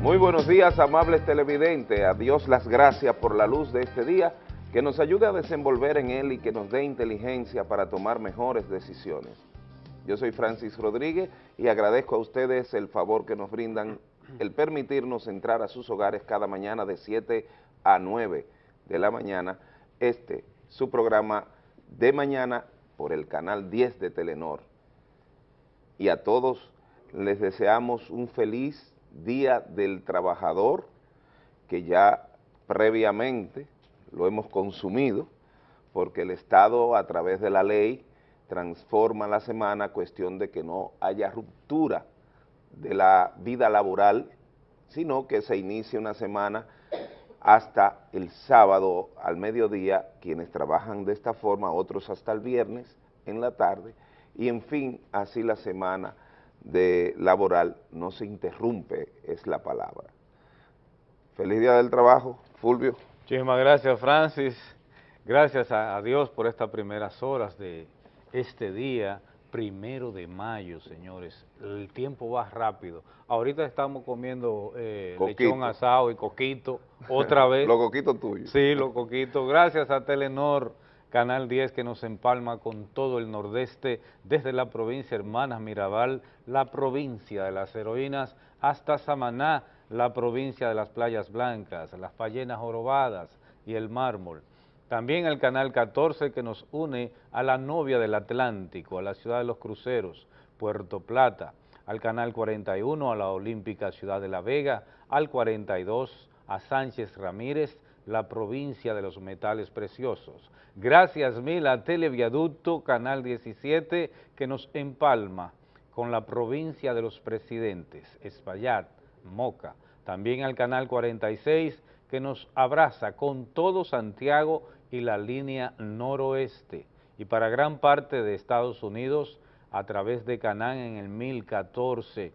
Muy buenos días, amables televidentes. A Dios las gracias por la luz de este día, que nos ayude a desenvolver en él y que nos dé inteligencia para tomar mejores decisiones. Yo soy Francis Rodríguez y agradezco a ustedes el favor que nos brindan el permitirnos entrar a sus hogares cada mañana de 7 a 9 de la mañana, este, su programa de mañana por el canal 10 de Telenor. Y a todos les deseamos un feliz Día del Trabajador, que ya previamente lo hemos consumido, porque el Estado a través de la ley transforma la semana a cuestión de que no haya ruptura de la vida laboral, sino que se inicie una semana hasta el sábado al mediodía, quienes trabajan de esta forma, otros hasta el viernes en la tarde, y en fin, así la semana de laboral no se interrumpe, es la palabra. Feliz Día del Trabajo, Fulvio. Muchísimas gracias, Francis. Gracias a, Dios por estas primeras horas de este día, primero de mayo, señores. El tiempo va rápido. Ahorita estamos comiendo eh, lechón asado y coquito, otra vez. los coquitos tuyos. Sí, los coquitos. Gracias a Telenor Canal 10 que nos empalma con todo el nordeste, desde la provincia Hermanas Mirabal, la provincia de las heroínas, hasta Samaná, la provincia de las playas blancas, las ballenas jorobadas y el mármol. También el Canal 14 que nos une a la novia del Atlántico, a la ciudad de los cruceros, Puerto Plata, al Canal 41 a la Olímpica Ciudad de la Vega, al 42 a Sánchez Ramírez, la provincia de los metales preciosos. Gracias mil a Televiaducto, Canal 17, que nos empalma con la provincia de los presidentes, Espaillat, Moca. También al Canal 46, que nos abraza con todo Santiago y la línea noroeste. Y para gran parte de Estados Unidos, a través de Canán en el 1014,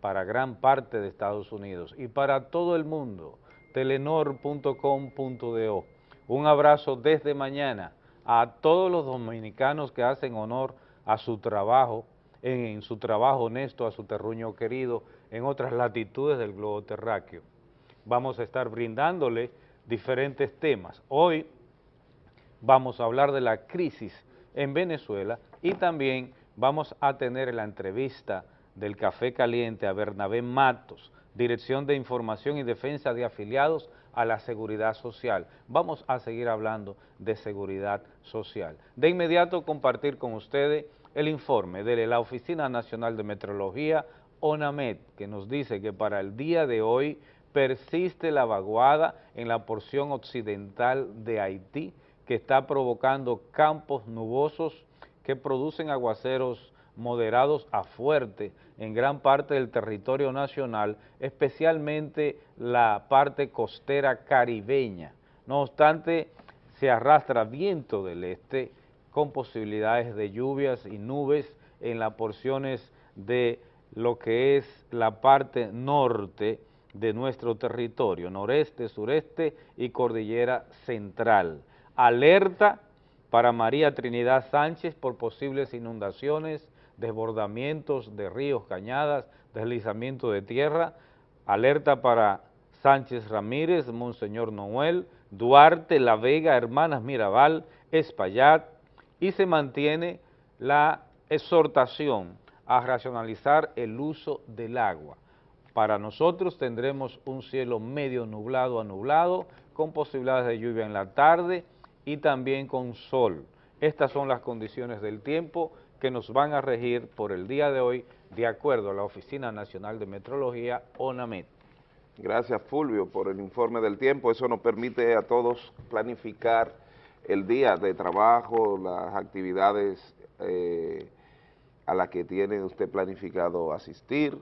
para gran parte de Estados Unidos. Y para todo el mundo, telenor.com.do. Un abrazo desde mañana a todos los dominicanos que hacen honor a su trabajo, en, su trabajo honesto, a su terruño querido, en otras latitudes del globo terráqueo. Vamos a estar brindándole diferentes temas. Hoy vamos a hablar de la crisis en Venezuela y también vamos a tener la entrevista del Café Caliente a Bernabé Matos, Dirección de Información y Defensa de Afiliados a la Seguridad Social. Vamos a seguir hablando de seguridad social. De inmediato compartir con ustedes el informe de la Oficina Nacional de Meteorología, ONAMED, que nos dice que para el día de hoy persiste la vaguada en la porción occidental de Haití, que está provocando campos nubosos que producen aguaceros moderados a fuertes en gran parte del territorio nacional, especialmente la parte costera caribeña. No obstante, se arrastra viento del este con posibilidades de lluvias y nubes en las porciones de lo que es la parte norte de nuestro territorio, noreste, sureste y cordillera central. Alerta para María Trinidad Sánchez por posibles inundaciones desbordamientos de ríos, cañadas, deslizamiento de tierra, alerta para Sánchez Ramírez, Monseñor Noel, Duarte, La Vega, Hermanas Mirabal, Espaillat, y se mantiene la exhortación a racionalizar el uso del agua. Para nosotros tendremos un cielo medio nublado a nublado, con posibilidades de lluvia en la tarde y también con sol. Estas son las condiciones del tiempo que nos van a regir por el día de hoy de acuerdo a la Oficina Nacional de Metrología, ONAMET. Gracias Fulvio por el informe del tiempo, eso nos permite a todos planificar el día de trabajo, las actividades eh, a las que tiene usted planificado asistir,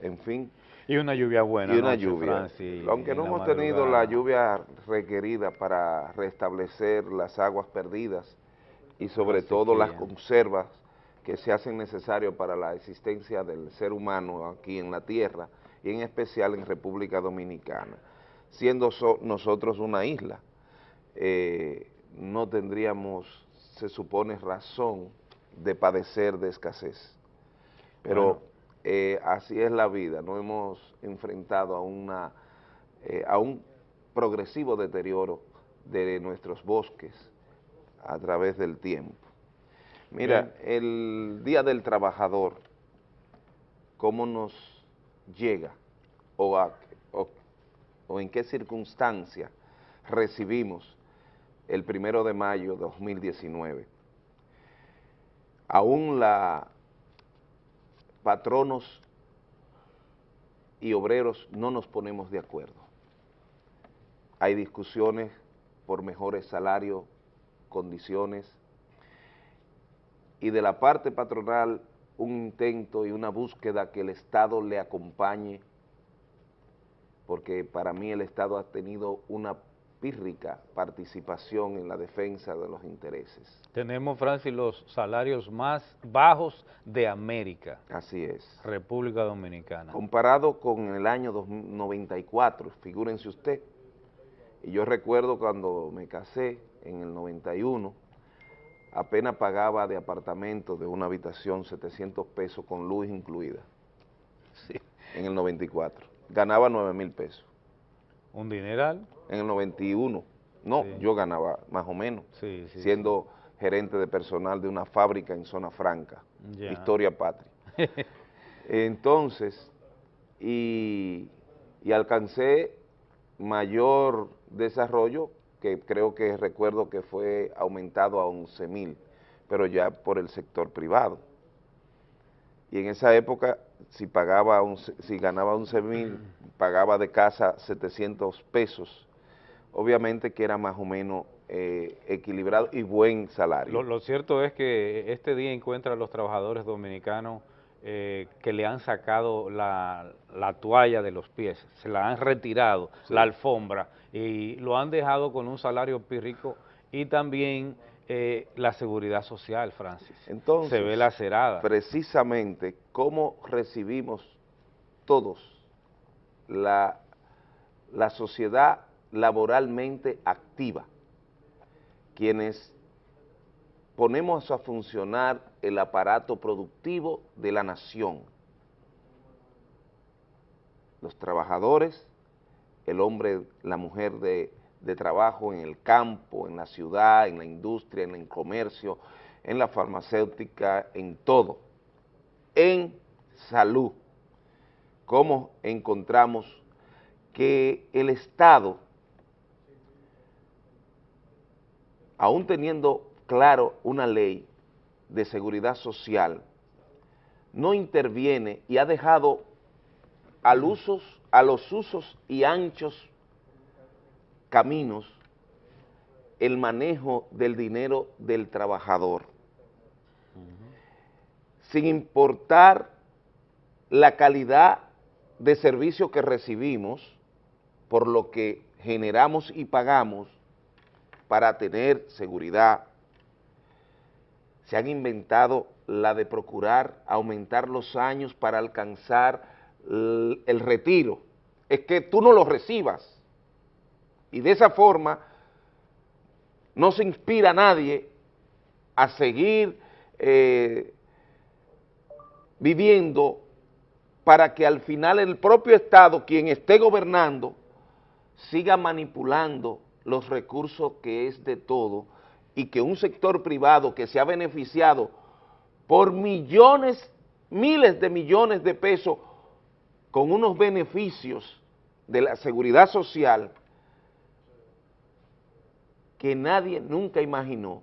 en fin. Y una lluvia buena. Y una lluvia. Aunque no hemos tenido la lluvia requerida para restablecer las aguas perdidas y sobre todo las conservas que se hacen necesarios para la existencia del ser humano aquí en la tierra y en especial en República Dominicana. Siendo nosotros una isla, eh, no tendríamos, se supone, razón de padecer de escasez. Pero eh, así es la vida, no hemos enfrentado a, una, eh, a un progresivo deterioro de nuestros bosques a través del tiempo. Mira, el Día del Trabajador, ¿cómo nos llega o, o en qué circunstancia recibimos el primero de mayo de 2019? Aún la patronos y obreros no nos ponemos de acuerdo. Hay discusiones por mejores salarios, condiciones, y de la parte patronal un intento y una búsqueda que el Estado le acompañe, porque para mí el Estado ha tenido una pírrica participación en la defensa de los intereses. Tenemos, Francis, los salarios más bajos de América. Así es. República Dominicana. Comparado con el año 94, figúrense usted, y yo recuerdo cuando me casé en el 91, apenas pagaba de apartamento de una habitación 700 pesos con luz incluida. Sí. En el 94. Ganaba 9 mil pesos. ¿Un dineral? en el 91. No, yo ganaba más o menos, siendo gerente de personal de una fábrica en Zona Franca, Historia Patria. Entonces, y, y alcancé mayor desarrollo, que creo que recuerdo que fue aumentado a 11 mil, pero ya por el sector privado. Y en esa época, si pagaba si ganaba 11 mil, pagaba de casa 700 pesos obviamente que era más o menos eh, equilibrado y buen salario. Lo, cierto es que este día encuentra a los trabajadores dominicanos eh, que le han sacado la, toalla de los pies, se la han retirado, la alfombra, y lo han dejado con un salario pírrico y también eh, la seguridad social, Francis. Entonces, se ve lacerada. Precisamente, ¿cómo recibimos todos la, la sociedad laboralmente activa, quienes ponemos a funcionar el aparato productivo de la nación. Los trabajadores, el hombre, la mujer de, trabajo en el campo, en la ciudad, en la industria, en el comercio, en la farmacéutica, en todo, en salud. ¿Cómo encontramos que el Estado aún teniendo claro una ley de seguridad social, no interviene y ha dejado al usos, a los usos y anchos caminos el manejo del dinero del trabajador, sin importar la calidad de servicio que recibimos, por lo que generamos y pagamos, para tener seguridad. Se han inventado la de procurar aumentar los años para alcanzar el retiro. Es que tú no lo recibas. Y de esa forma no se inspira a nadie a seguir eh, viviendo para que al final el propio Estado, quien esté gobernando, siga manipulando los recursos que es de todo y que un sector privado que se ha beneficiado por millones, miles de millones de pesos con unos beneficios de la seguridad social que nadie nunca imaginó.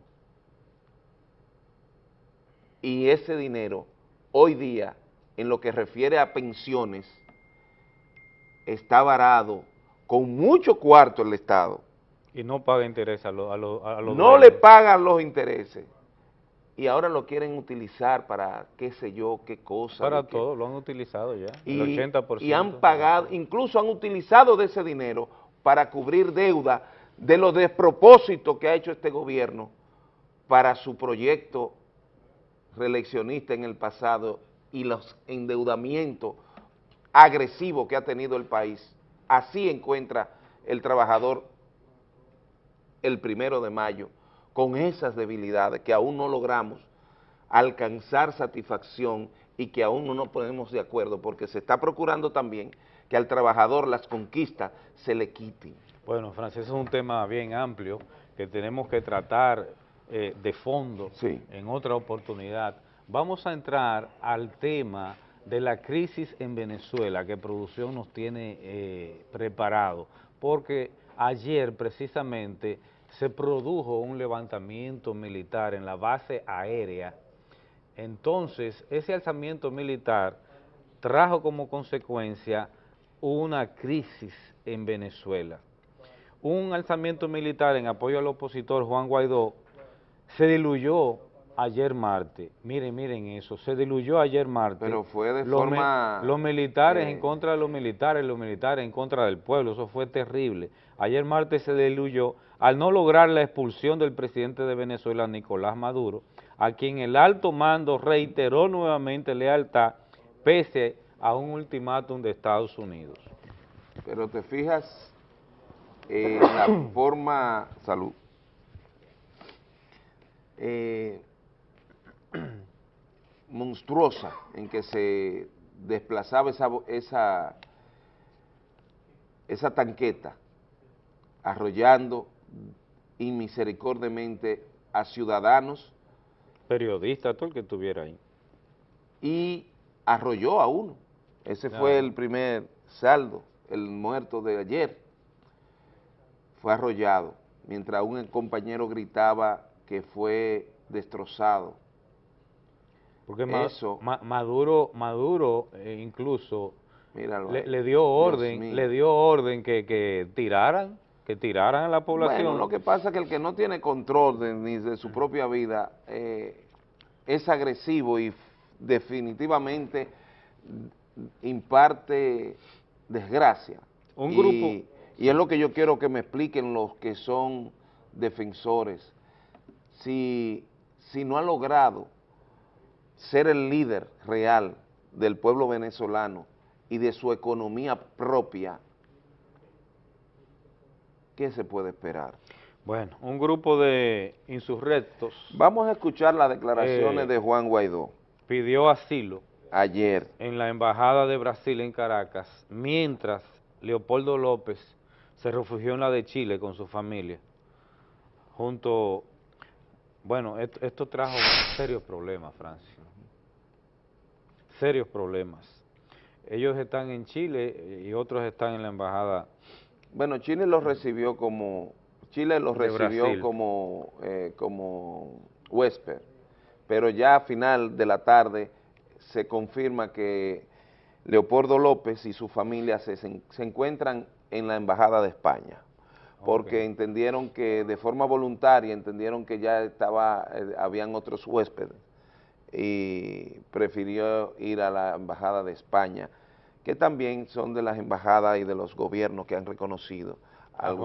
Y ese dinero hoy día en lo que refiere a pensiones está varado con mucho cuarto el Estado. Y no paga interés a, los a, No le pagan los intereses. Y ahora lo quieren utilizar para qué sé yo, qué cosa. Para todo, lo han utilizado ya, y, el 80%. Y han pagado, incluso han utilizado de ese dinero para cubrir deuda de los despropósitos que ha hecho este gobierno para su proyecto reeleccionista en el pasado y los endeudamientos agresivos que ha tenido el país. Así encuentra el trabajador el primero de mayo con esas debilidades que aún no logramos alcanzar satisfacción y que aún no nos ponemos de acuerdo porque se está procurando también que al trabajador las conquistas se le quiten. Bueno, Francis, es un tema bien amplio que tenemos que tratar eh, de fondo en otra oportunidad. Vamos a entrar al tema de la crisis en Venezuela que producción nos tiene eh, preparado, porque ayer precisamente se produjo un levantamiento militar en la base aérea, entonces ese alzamiento militar trajo como consecuencia una crisis en Venezuela. Un alzamiento militar en apoyo al opositor Juan Guaidó se diluyó ayer martes, miren, miren eso, se diluyó ayer martes. Pero fue de forma... los militares en contra de los militares, los militares en contra del pueblo, eso fue terrible. Ayer martes se diluyó al no lograr la expulsión del presidente de Venezuela, Nicolás Maduro, a quien el alto mando reiteró nuevamente lealtad pese a un ultimátum de Estados Unidos. Pero te fijas en la forma... Salud. Eh, monstruosa en que se desplazaba esa, esa, esa tanqueta, arrollando inmisericordiamente a ciudadanos. Periodista, todo el que estuviera ahí. Y arrolló a uno. Ese fue el primer saldo, el muerto de ayer. Fue arrollado, mientras un compañero gritaba que fue destrozado porque Maduro, Maduro eh, incluso le, dio orden, le dio orden que, que tiraran, que tiraran a la población. Bueno, lo que pasa es que el que no tiene control de, ni de su propia vida eh, es agresivo y definitivamente imparte desgracia. Un grupo. Y es lo que yo quiero que me expliquen los que son defensores. Si, si no ha logrado ser el líder real del pueblo venezolano y de su economía propia, ¿qué se puede esperar? Bueno, un grupo de insurrectos... Vamos a escuchar las declaraciones eh, de Juan Guaidó. Pidió asilo. Ayer. En la Embajada de Brasil en Caracas, mientras Leopoldo López se refugió en la de Chile con su familia, junto... Bueno, esto, esto trajo serios problemas, Francia serios problemas. Ellos están en Chile y otros están en la embajada. Bueno, Chile los recibió como, Chile los recibió como, eh, como huésped, pero ya a final de la tarde se confirma que Leopoldo López y su familia se, se encuentran en la embajada de España. Porque entendieron que de forma voluntaria, entendieron que ya estaba, eh, habían otros huéspedes y prefirió ir a la Embajada de España, que también son de las embajadas y de los gobiernos que han reconocido al,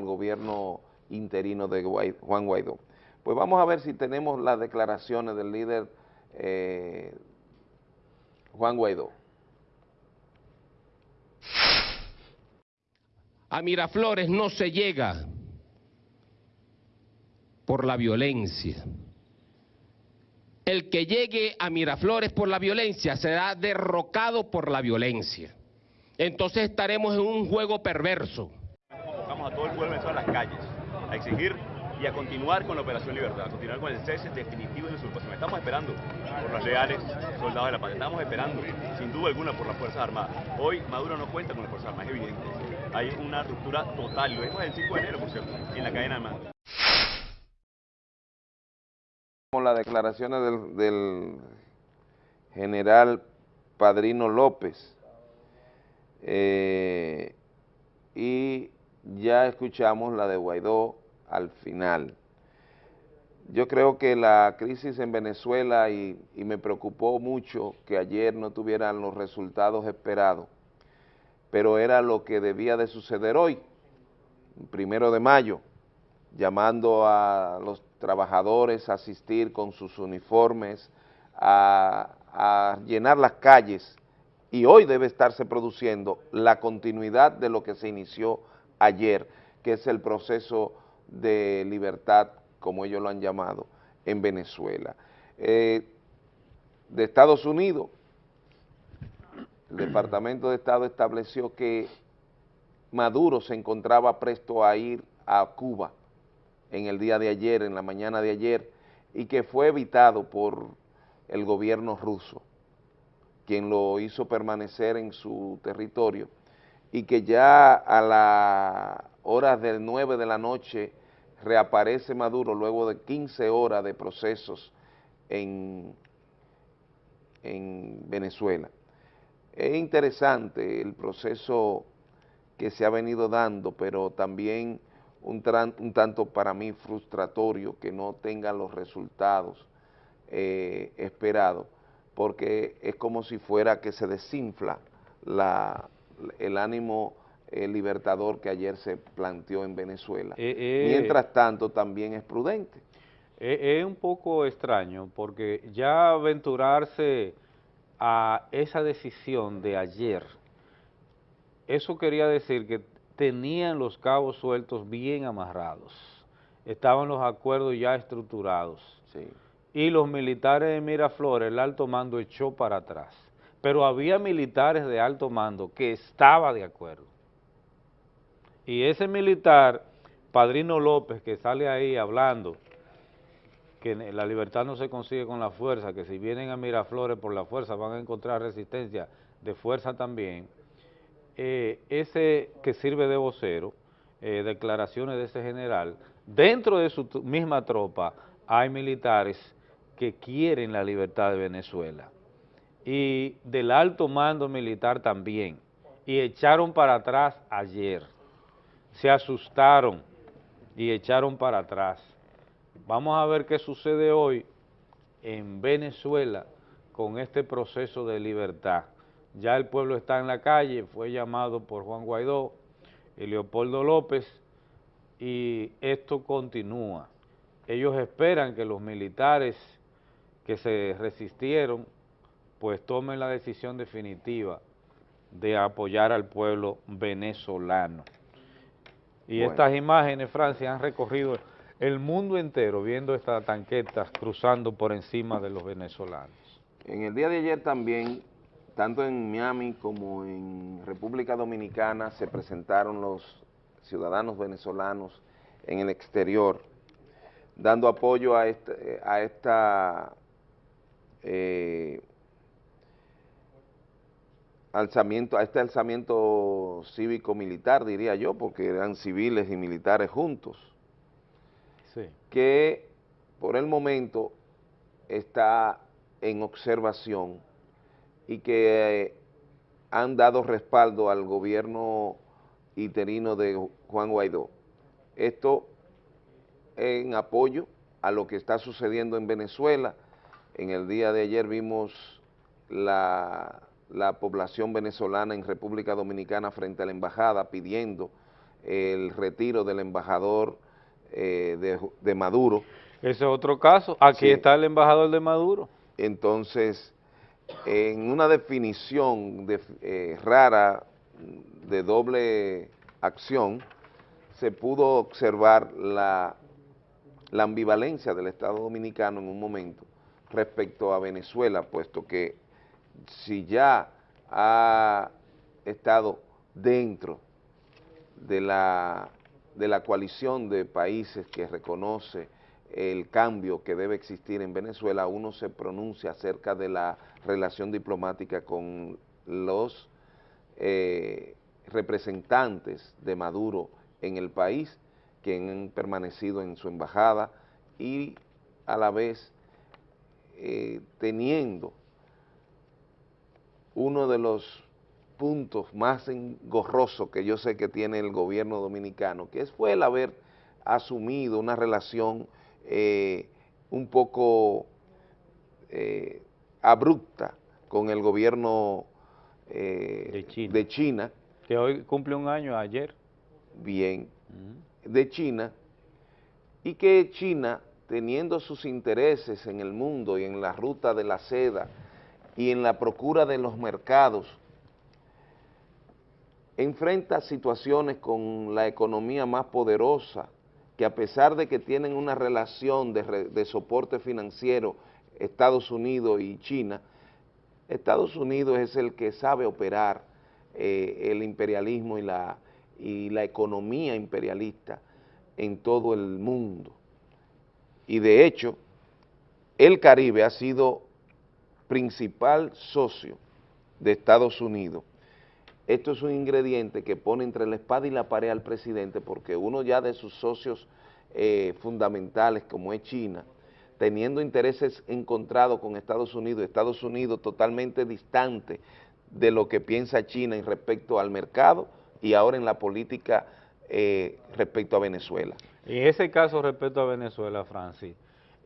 gobierno interino de Juan Guaidó. Pues vamos a ver si tenemos las declaraciones del líder eh, Juan Guaidó. A Miraflores no se llega por la violencia el que llegue a Miraflores por la violencia será derrocado por la violencia. Entonces estaremos en un juego perverso. Vamos a todo el pueblo a las calles, a exigir y a continuar con la Operación Libertad, a continuar con el cese definitivo de la usurpación. Estamos esperando por los leales soldados de la paz, estamos esperando, sin duda alguna, por las Fuerzas Armadas. Hoy Maduro no cuenta con las Fuerzas Armadas, es evidente. Hay una ruptura total, lo vimos el 5 de enero, por cierto, en la cadena de mando las declaraciones del, general Padrino López eh, y ya escuchamos la de Guaidó al final. Yo creo que la crisis en Venezuela y, y me preocupó mucho que ayer no tuvieran los resultados esperados, pero era lo que debía de suceder hoy, primero de mayo, llamando a los trabajadores a asistir con sus uniformes, a, llenar las calles, y hoy debe estarse produciendo la continuidad de lo que se inició ayer, que es el proceso de libertad, como ellos lo han llamado, en Venezuela. Eh, de Estados Unidos, el Departamento de Estado estableció que Maduro se encontraba presto a ir a Cuba en el día de ayer, en la mañana de ayer, y que fue evitado por el gobierno ruso, quien lo hizo permanecer en su territorio, y que ya a las horas del 9 de la noche reaparece Maduro luego de 15 horas de procesos en, en Venezuela. Es interesante el proceso que se ha venido dando, pero también un, tanto para mí frustratorio que no tengan los resultados eh, esperados, porque es como si fuera que se desinfla la, el ánimo eh, libertador que ayer se planteó en Venezuela. Eh, Mientras tanto, también es prudente. Es un poco extraño, porque ya aventurarse a esa decisión de ayer, eso quería decir que tenían los cabos sueltos bien amarrados, estaban los acuerdos ya estructurados, y los militares de Miraflores, el alto mando echó para atrás, pero había militares de alto mando que estaba de acuerdo, y ese militar, Padrino López, que sale ahí hablando, que la libertad no se consigue con la fuerza, que si vienen a Miraflores por la fuerza van a encontrar resistencia de fuerza también, eh, ese que sirve de vocero, eh, declaraciones de ese general, dentro de su misma tropa hay militares que quieren la libertad de Venezuela. Y del alto mando militar también, y echaron para atrás ayer, se asustaron y echaron para atrás. Vamos a ver qué sucede hoy en Venezuela con este proceso de libertad ya el pueblo está en la calle, fue llamado por Juan Guaidó y Leopoldo López, y esto continúa. Ellos esperan que los militares que se resistieron, pues tomen la decisión definitiva de apoyar al pueblo venezolano. Y estas imágenes, Francia, han recorrido el mundo entero viendo estas tanquetas cruzando por encima de los venezolanos. En el día de ayer también tanto en Miami como en República Dominicana se presentaron los ciudadanos venezolanos en el exterior, dando apoyo a, este, a esta eh, alzamiento, a este alzamiento cívico-militar, diría yo, porque eran civiles y militares juntos, que por el momento está en observación y que han dado respaldo al gobierno interino de Juan Guaidó. Esto en apoyo a lo que está sucediendo en Venezuela. En el día de ayer vimos la, población venezolana en República Dominicana frente a la embajada pidiendo el retiro del embajador eh, de, Maduro. Ese es otro caso. Aquí está el embajador de Maduro. Entonces, en una definición eh, rara de doble acción, se pudo observar la, la ambivalencia del Estado Dominicano en un momento respecto a Venezuela, puesto que si ya ha estado dentro de la, de la coalición de países que reconoce el cambio que debe existir en Venezuela, uno se pronuncia acerca de la relación diplomática con los eh, representantes de Maduro en el país, que han permanecido en su embajada y a la vez eh, teniendo uno de los puntos más engorrosos que yo sé que tiene el gobierno dominicano, que fue el haber asumido una relación eh, un poco eh, abrupta con el gobierno eh, de, China. Que hoy cumple un año ayer. Bien, de China, y que China, teniendo sus intereses en el mundo y en la ruta de la seda y en la procura de los mercados, enfrenta situaciones con la economía más poderosa que a pesar de que tienen una relación de, soporte financiero Estados Unidos y China, Estados Unidos es el que sabe operar eh, el imperialismo y la, y la economía imperialista en todo el mundo. Y de hecho, el Caribe ha sido principal socio de Estados Unidos. Esto es un ingrediente que pone entre la espada y la pared al presidente porque uno ya de sus socios eh, fundamentales como es China, teniendo intereses encontrados con Estados Unidos, Estados Unidos totalmente distante de lo que piensa China en respecto al mercado y ahora en la política eh, respecto a Venezuela. En ese caso respecto a Venezuela, Francis,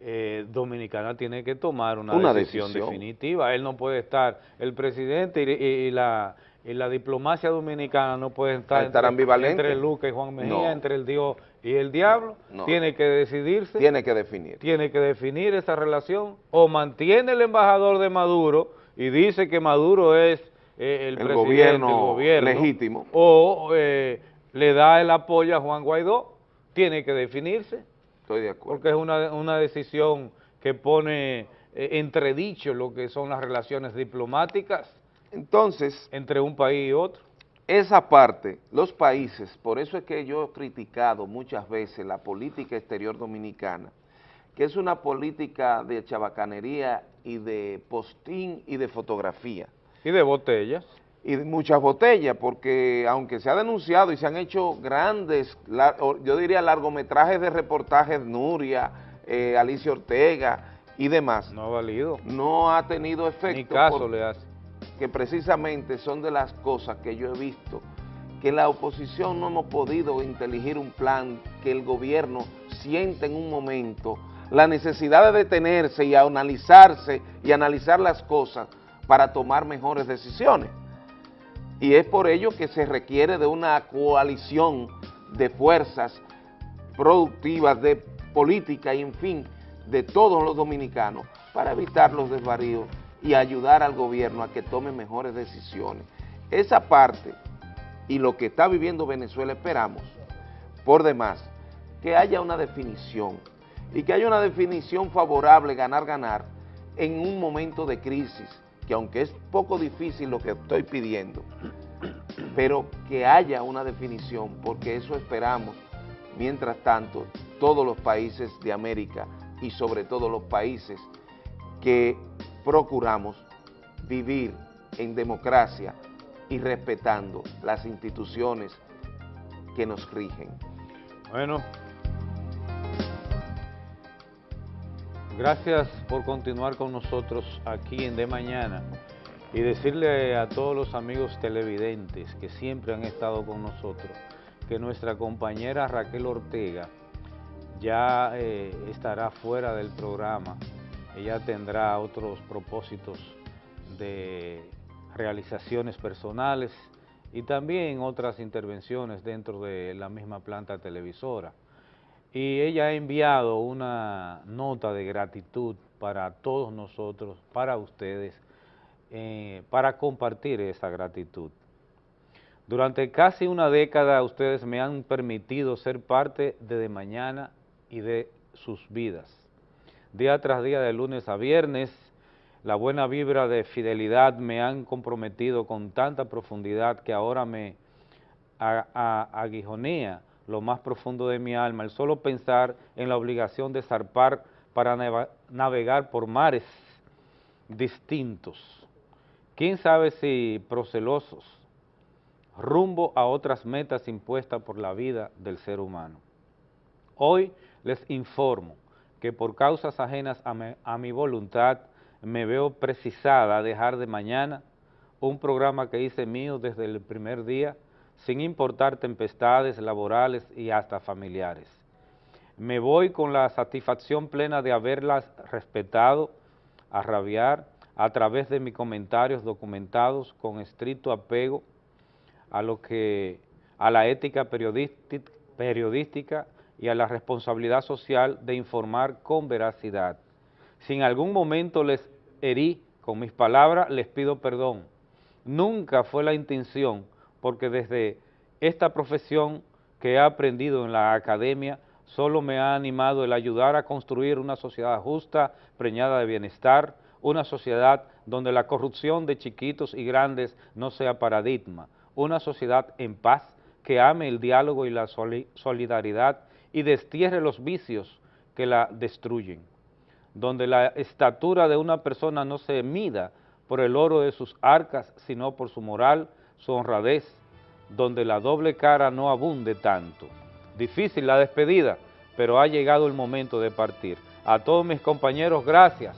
eh, Dominicana tiene que tomar una, decisión, definitiva. Él no puede estar, el presidente y, la, la, diplomacia dominicana no puede estar, estar entre, entre Luca y Juan Mejía, entre el Dios y el diablo. Tiene que decidirse. Tiene que definir. Tiene que definir esa relación. O mantiene el embajador de Maduro y dice que Maduro es eh, el, presidente, gobierno, legítimo. O eh, le da el apoyo a Juan Guaidó. Tiene que definirse. Estoy de acuerdo. Porque es una, una decisión que pone eh, entredicho lo que son las relaciones diplomáticas Entonces, entre un país y otro. Esa parte, los países, por eso es que yo he criticado muchas veces la política exterior dominicana, que es una política de chabacanería y de postín y de fotografía. Y de botellas. Y muchas botellas, porque aunque se ha denunciado y se han hecho grandes, yo diría largometrajes de reportajes, Nuria, eh, Alicia Ortega y demás. No ha valido. No ha tenido efecto. Ni caso le hace que precisamente son de las cosas que yo he visto, que la oposición no hemos podido inteligir un plan que el gobierno siente en un momento la necesidad de detenerse y analizarse y analizar las cosas para tomar mejores decisiones. Y es por ello que se requiere de una coalición de fuerzas productivas, de política y en fin, de todos los dominicanos para evitar los desvaríos y ayudar al gobierno a que tome mejores decisiones. Esa parte y lo que está viviendo Venezuela esperamos, por demás, que haya una definición y que haya una definición favorable, ganar, ganar, en un momento de crisis, que aunque es poco difícil lo que estoy pidiendo, pero que haya una definición, porque eso esperamos, mientras tanto, todos los países de América y sobre todo los países que procuramos vivir en democracia y respetando las instituciones que nos rigen. Bueno, gracias por continuar con nosotros aquí en De Mañana y decirle a todos los amigos televidentes que siempre han estado con nosotros que nuestra compañera Raquel Ortega ya eh, estará fuera del programa ella tendrá otros propósitos de realizaciones personales y también otras intervenciones dentro de la misma planta televisora. Y ella ha enviado una nota de gratitud para todos nosotros, para ustedes, eh, para compartir esa gratitud. Durante casi una década ustedes me han permitido ser parte de Mañana y de sus vidas día tras día, de lunes a viernes. La buena vibra de fidelidad me han comprometido con tanta profundidad que ahora me aguijonea lo más profundo de mi alma, el solo pensar en la obligación de zarpar para navegar por mares distintos. ¿Quién sabe si procelosos, rumbo a otras metas impuestas por la vida del ser humano? Hoy les informo que por causas ajenas a mi, voluntad me veo precisada a dejar de mañana un programa que hice mío desde el primer día, sin importar tempestades laborales y hasta familiares. Me voy con la satisfacción plena de haberlas respetado, a rabiar, a través de mis comentarios documentados con estricto apego a lo que a la ética periodística y a la responsabilidad social de informar con veracidad. Si en algún momento les herí con mis palabras, les pido perdón. Nunca fue la intención, porque desde esta profesión que he aprendido en la academia, solo me ha animado el ayudar a construir una sociedad justa, preñada de bienestar, una sociedad donde la corrupción de chiquitos y grandes no sea paradigma, una sociedad en paz que ame el diálogo y la solidaridad y destierre los vicios que la destruyen, donde la estatura de una persona no se mida por el oro de sus arcas, sino por su moral, su honradez, donde la doble cara no abunde tanto. Difícil la despedida, pero ha llegado el momento de partir. A todos mis compañeros, gracias,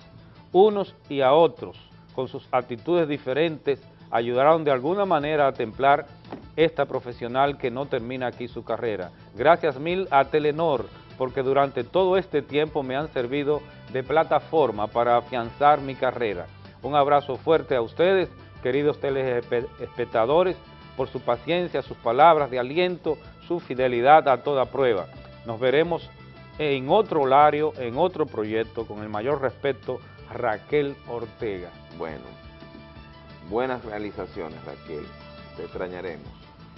unos y a otros, con sus actitudes diferentes, ayudaron de alguna manera a templar esta profesional que no termina aquí su carrera. Gracias mil a Telenor, porque durante todo este tiempo me han servido de plataforma para afianzar mi carrera. Un abrazo fuerte a ustedes, queridos telespectadores, por su paciencia, sus palabras de aliento, su fidelidad a toda prueba. Nos veremos en otro horario, en otro proyecto, con el mayor respeto, Raquel Ortega. Bueno, buenas realizaciones, Raquel. Te extrañaremos.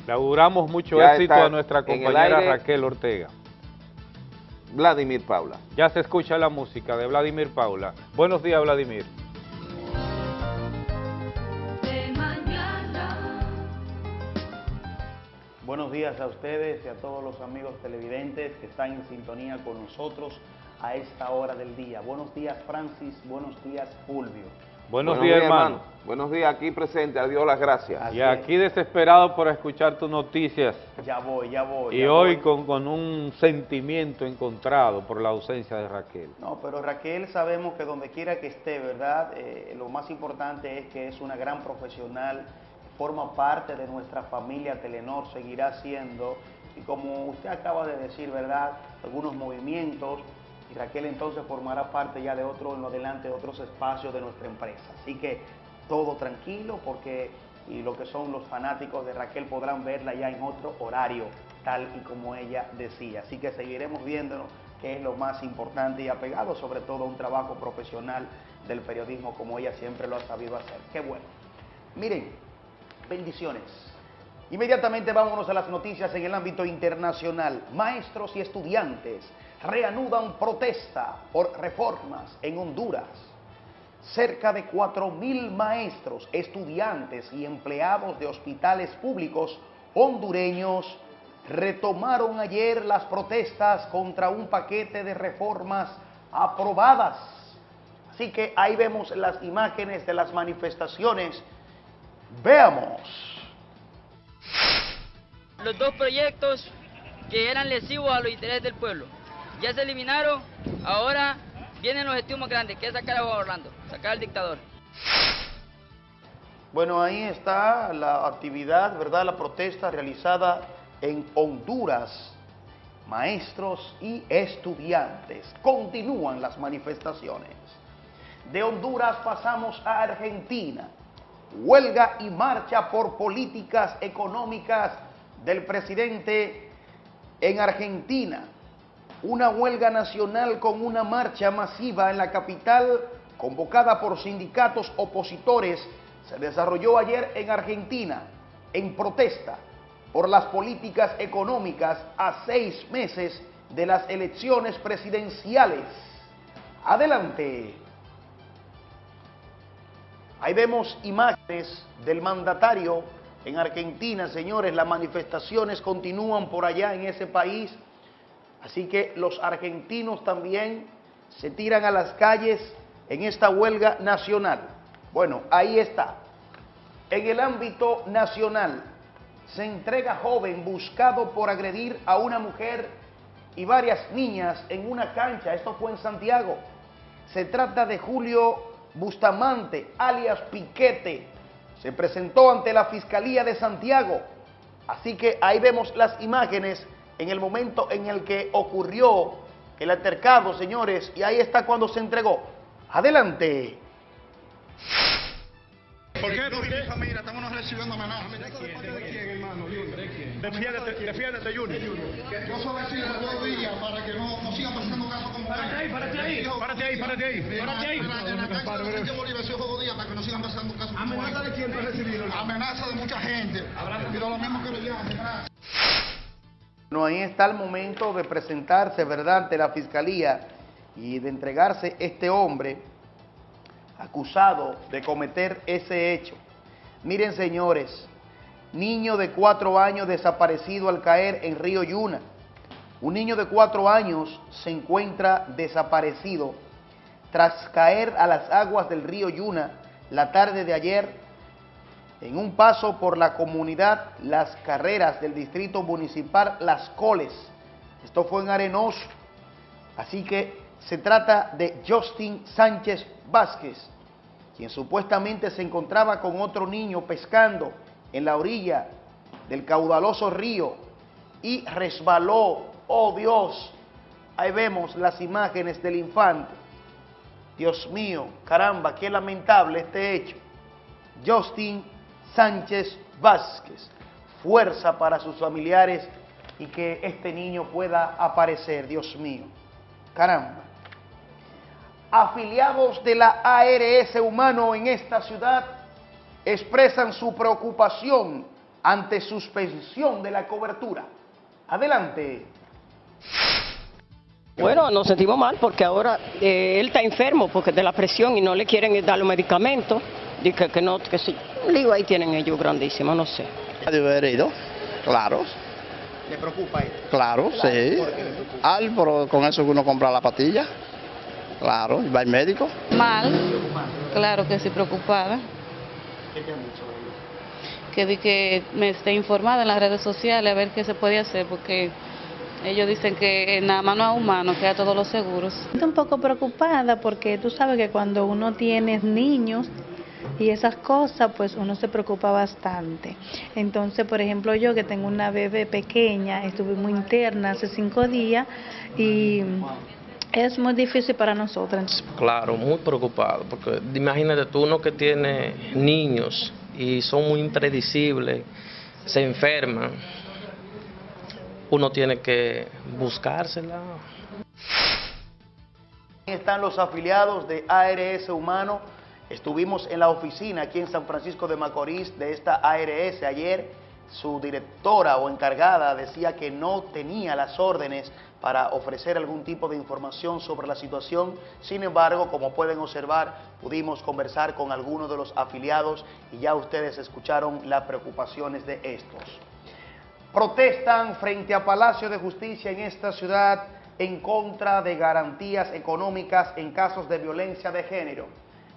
Le auguramos mucho éxito a nuestra compañera Raquel Ortega. Vladimir Paula. Ya se escucha la música de Vladimir Paula. Buenos días, Vladimir. Buenos días a ustedes y a todos los amigos televidentes que están en sintonía con nosotros a esta hora del día. Buenos días, Francis. Buenos días, Fulvio. Buenos, días, hermano. Buenos días, aquí presente, adiós las gracias. y aquí desesperado por escuchar tus noticias. Ya voy, ya voy. Y hoy Con, con, un sentimiento encontrado por la ausencia de Raquel. No, pero Raquel sabemos que donde quiera que esté, ¿verdad? Eh, lo más importante es que es una gran profesional, forma parte de nuestra familia Telenor, seguirá siendo, y como usted acaba de decir, ¿verdad? Algunos movimientos, y Raquel entonces formará parte ya de otro, en lo adelante, de otros espacios de nuestra empresa. Así que todo tranquilo porque y lo que son los fanáticos de Raquel podrán verla ya en otro horario, tal y como ella decía. Así que seguiremos viéndonos, que es lo más importante y apegado sobre todo a un trabajo profesional del periodismo como ella siempre lo ha sabido hacer. Qué bueno. Miren, bendiciones. Inmediatamente vámonos a las noticias en el ámbito internacional. Maestros y estudiantes reanudan protesta por reformas en Honduras. Cerca de 4.000 maestros, estudiantes y empleados de hospitales públicos hondureños retomaron ayer las protestas contra un paquete de reformas aprobadas. Así que ahí vemos las imágenes de las manifestaciones. Veamos. Los dos proyectos que eran lesivos a los intereses del pueblo ya se eliminaron, ahora viene el objetivo más grande, que es sacar a Orlando, sacar al dictador. Bueno, ahí está la actividad, ¿verdad? La protesta realizada en Honduras. Maestros y estudiantes. Continúan las manifestaciones. De Honduras pasamos a Argentina. Huelga y marcha por políticas económicas del presidente en Argentina una huelga nacional con una marcha masiva en la capital convocada por sindicatos opositores se desarrolló ayer en Argentina en protesta por las políticas económicas a seis meses de las elecciones presidenciales. Adelante. Ahí vemos imágenes del mandatario en Argentina, señores, las manifestaciones continúan por allá en ese país Así que los argentinos también se tiran a las calles en esta huelga nacional. Bueno, ahí está. En el ámbito nacional se entrega joven buscado por agredir a una mujer y varias niñas en una cancha. Esto fue en Santiago. Se trata de Julio Bustamante, alias Piquete. Se presentó ante la Fiscalía de Santiago. Así que ahí vemos las imágenes en el momento en el que ocurrió el altercado, señores, y ahí está cuando se entregó. Adelante. ¿Por qué? Porque, mira, estamos recibiendo amenazas. ¿De quién, hermano? Defiéndete, defiéndete, Junior. Yo solo decía dos días para que no, no sigan pasando Párate ahí, párate ahí. Párate ahí, párate ahí. Párate ahí. para que no sigan pasando casos como ¿Amenaza de quién recibido? Amenaza de mucha gente. Pero lo mismo que lo llaman, No, ahí está el momento de presentarse, ¿verdad?, ante la Fiscalía y de entregarse este hombre acusado de cometer ese hecho. Miren, señores, niño de cuatro años desaparecido al caer en Río Yuna. Un niño de cuatro años se encuentra desaparecido tras caer a las aguas del río Yuna la tarde de ayer en un paso por la comunidad Las Carreras del Distrito Municipal Las Coles. Esto fue en Arenoso. Así que se trata de Justin Sánchez Vázquez, quien supuestamente se encontraba con otro niño pescando en la orilla del caudaloso río y resbaló, oh Dios, ahí vemos las imágenes del infante. Dios mío, caramba, qué lamentable este hecho. Justin Sánchez Vázquez, fuerza para sus familiares y que este niño pueda aparecer, Dios mío. Caramba. Afiliados de la ARS Humano en esta ciudad expresan su preocupación ante suspensión de la cobertura. Adelante. Bueno, nos sentimos mal porque ahora eh, él está enfermo porque de la presión y no le quieren dar los medicamentos. Dice que no, que sí. Un lío ahí tienen ellos grandísimo, no sé. haber ido, claro. ¿Le preocupa eso? Claro, sí. Al, pero con eso uno compra la patilla. Claro, y va al médico. Mal, claro que sí, preocupada. ¿Qué te han dicho Que vi que me esté informada en las redes sociales a ver qué se puede hacer, porque ellos dicen que nada más no es humano, que a todos los seguros. Estoy un poco preocupada porque tú sabes que cuando uno tiene niños y esas cosas, pues uno se preocupa bastante. Entonces, por ejemplo, yo que tengo una bebé pequeña, estuve muy interna hace cinco días y es muy difícil para nosotras. Claro, muy preocupado, porque imagínate tú uno que tiene niños y son muy impredecibles, se enferman, uno tiene que buscársela. Están los afiliados de ARS Humano. Estuvimos en la oficina aquí en San Francisco de Macorís de esta ARS ayer. Su directora o encargada decía que no tenía las órdenes para ofrecer algún tipo de información sobre la situación. Sin embargo, como pueden observar, pudimos conversar con algunos de los afiliados y ya ustedes escucharon las preocupaciones de estos protestan frente a Palacio de Justicia en esta ciudad en contra de garantías económicas en casos de violencia de género.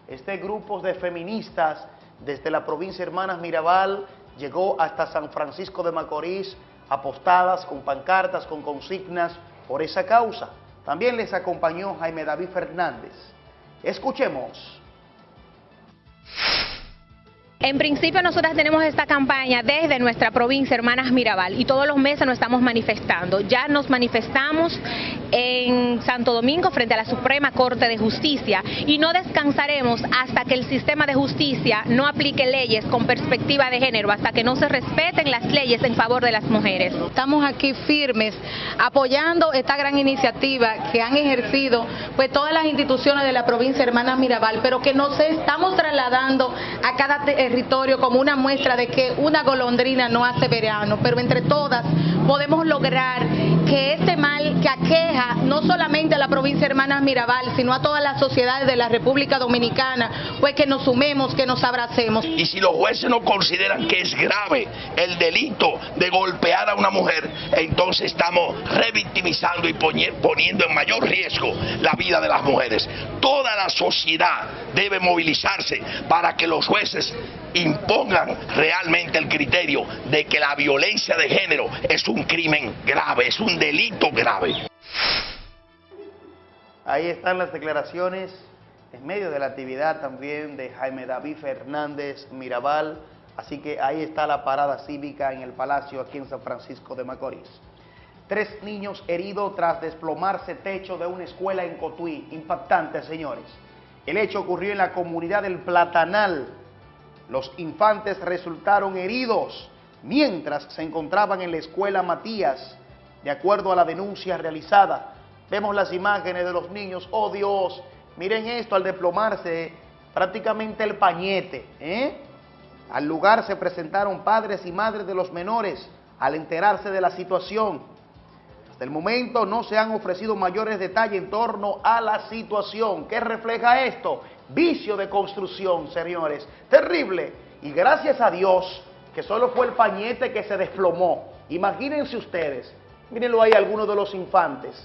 Este grupo de feministas desde la provincia Hermanas Mirabal llegó hasta San Francisco de Macorís apostadas con pancartas, con consignas por esa causa. También les acompañó Jaime David Fernández. Escuchemos. En principio nosotras tenemos esta campaña desde nuestra provincia Hermanas Mirabal y todos los meses nos estamos manifestando. Ya nos manifestamos en Santo Domingo frente a la Suprema Corte de Justicia y no descansaremos hasta que el sistema de justicia no aplique leyes con perspectiva de género, hasta que no se respeten las leyes en favor de las mujeres. Estamos aquí firmes apoyando esta gran iniciativa que han ejercido pues todas las instituciones de la provincia Hermanas Mirabal, pero que nos estamos trasladando a cada territorio como una muestra de que una golondrina no hace verano, pero entre todas podemos lograr que este mal que aqueja no solamente a la provincia Hermanas Mirabal, sino a todas las sociedades de la República Dominicana, pues que nos sumemos, que nos abracemos. Y si los jueces no consideran que es grave el delito de golpear a una mujer, entonces estamos revictimizando y poniendo en mayor riesgo la vida de las mujeres. Toda la sociedad debe movilizarse para que los jueces impongan realmente el criterio de que la violencia de género es un crimen grave, un delito grave. Ahí están las declaraciones en medio de la actividad también de Jaime David Fernández Mirabal, así que ahí está la parada cívica en el Palacio aquí en San Francisco de Macorís. Tres niños heridos tras desplomarse techo de una escuela en Cotuí. Impactante, señores. El hecho ocurrió en la comunidad del Platanal, los infantes resultaron heridos mientras se encontraban en la escuela Matías, de acuerdo a la denuncia realizada. Vemos las imágenes de los niños, oh Dios, miren esto al desplomarse prácticamente el pañete. ¿eh? Al lugar se presentaron padres y madres de los menores al enterarse de la situación. Hasta el momento no se han ofrecido mayores detalles en torno a la situación. ¿Qué refleja esto? Vicio de construcción, señores. Terrible. Y gracias a Dios que solo fue el pañete que se desplomó. Imagínense ustedes. Mírenlo ahí algunos de los infantes.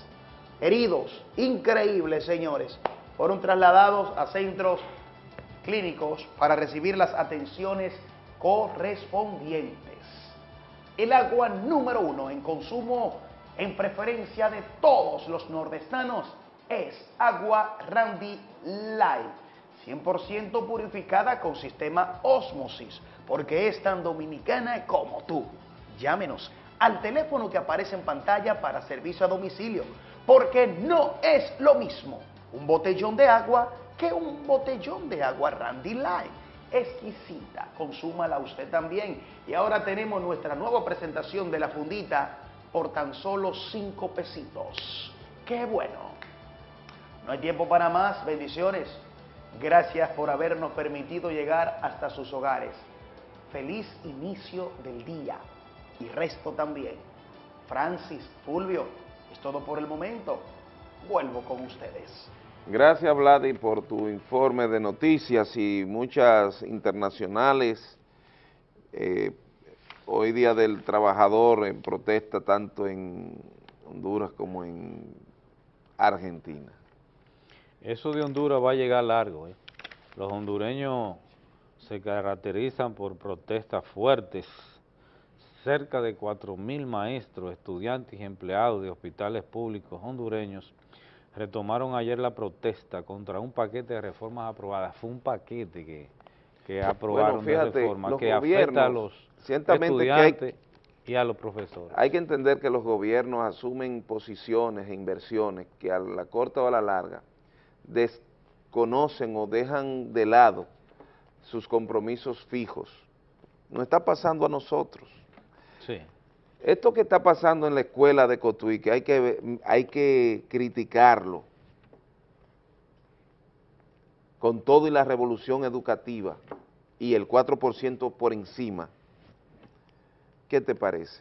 Heridos. Increíble, señores. Fueron trasladados a centros clínicos para recibir las atenciones correspondientes. El agua número uno en consumo en preferencia de todos los nordestanos es agua Randy Light, 100% purificada con sistema Osmosis, porque es tan dominicana como tú. Llámenos al teléfono que aparece en pantalla para servicio a domicilio, porque no es lo mismo un botellón de agua que un botellón de agua Randy Light. Exquisita, consúmala usted también. Y ahora tenemos nuestra nueva presentación de la fundita por tan solo cinco pesitos. ¡Qué bueno! No hay tiempo para más, bendiciones. Gracias por habernos permitido llegar hasta sus hogares. Feliz inicio del día y resto también. Francis, Fulvio, es todo por el momento. Vuelvo con ustedes. Gracias, Vladi, por tu informe de noticias y muchas internacionales. Eh, hoy Día del Trabajador en protesta tanto en Honduras como en Argentina. Eso de Honduras va a llegar largo. ¿eh? Los hondureños se caracterizan por protestas fuertes. Cerca de 4.000 maestros, estudiantes y empleados de hospitales públicos hondureños retomaron ayer la protesta contra un paquete de reformas aprobadas. Fue un paquete que, que aprobaron de reforma que afecta a los estudiantes y a los profesores. Hay que entender que los gobiernos asumen posiciones e inversiones que a la corta o a la larga desconocen o dejan de lado sus compromisos fijos. No está pasando a nosotros. Esto que está pasando en la escuela de Cotuí, que hay que, hay que criticarlo con todo y la revolución educativa y el 4% por encima, ¿qué te parece?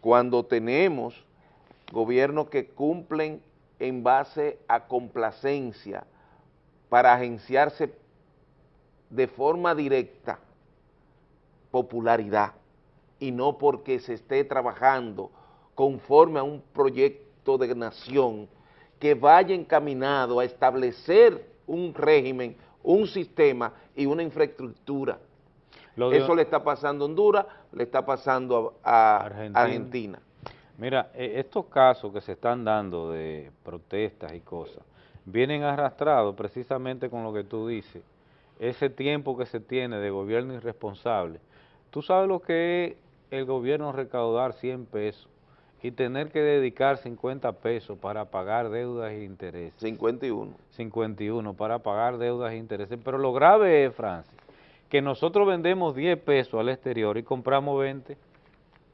Cuando tenemos gobiernos que cumplen en base a complacencia para agenciarse de forma directa popularidad y no porque se esté trabajando conforme a un proyecto de nación que vaya encaminado a establecer un régimen, un sistema y una infraestructura. Eso le está pasando a Honduras, le está pasando a, Argentina. Mira, e, estos casos que se están dando de protestas y cosas, vienen arrastrados precisamente con lo que tú dices, ese tiempo que se tiene de gobierno irresponsable. Tú sabes lo que es el gobierno recaudar 100 pesos y tener que dedicar 50 pesos para pagar deudas e intereses. 51. 51 para pagar deudas e intereses. Pero lo grave es, Francis, que nosotros vendemos 10 pesos al exterior y compramos 20.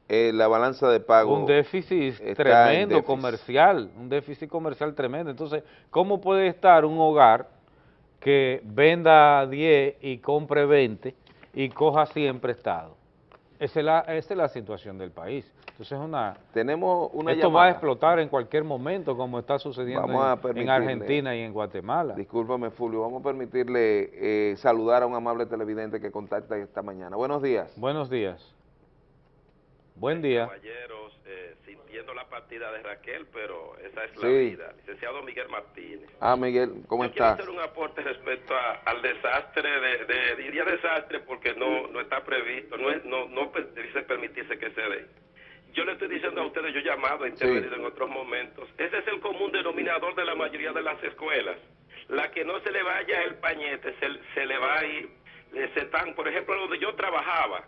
Eh, la balanza de pago Un déficit tremendo comercial, un déficit comercial tremendo. Entonces, ¿cómo puede estar un hogar que venda 10 y compre 20 y coja 100 prestados? Esa es, la, esa es la situación del país. Entonces una, Tenemos una esto va a explotar en cualquier momento como está sucediendo en, Argentina y en Guatemala. Discúlpame, Fulvio, vamos a permitirle eh, saludar a un amable televidente que contacta esta mañana. Buenos días. Buenos días. Buen día. Caballeros, eh, sintiendo la partida de Raquel, pero esa es la vida. Licenciado Miguel Martínez. Ah, Miguel, ¿cómo Yo estás? quiero hacer un aporte respecto al desastre, de, diría desastre porque no, no está previsto, no, es, no, no dice permitirse que se dé. Yo le estoy diciendo a ustedes, yo he llamado, he intervenido en otros momentos, ese es el común denominador de la mayoría de las escuelas. La que no se le vaya el pañete, se, se le va a ir, se están, por ejemplo, donde yo trabajaba,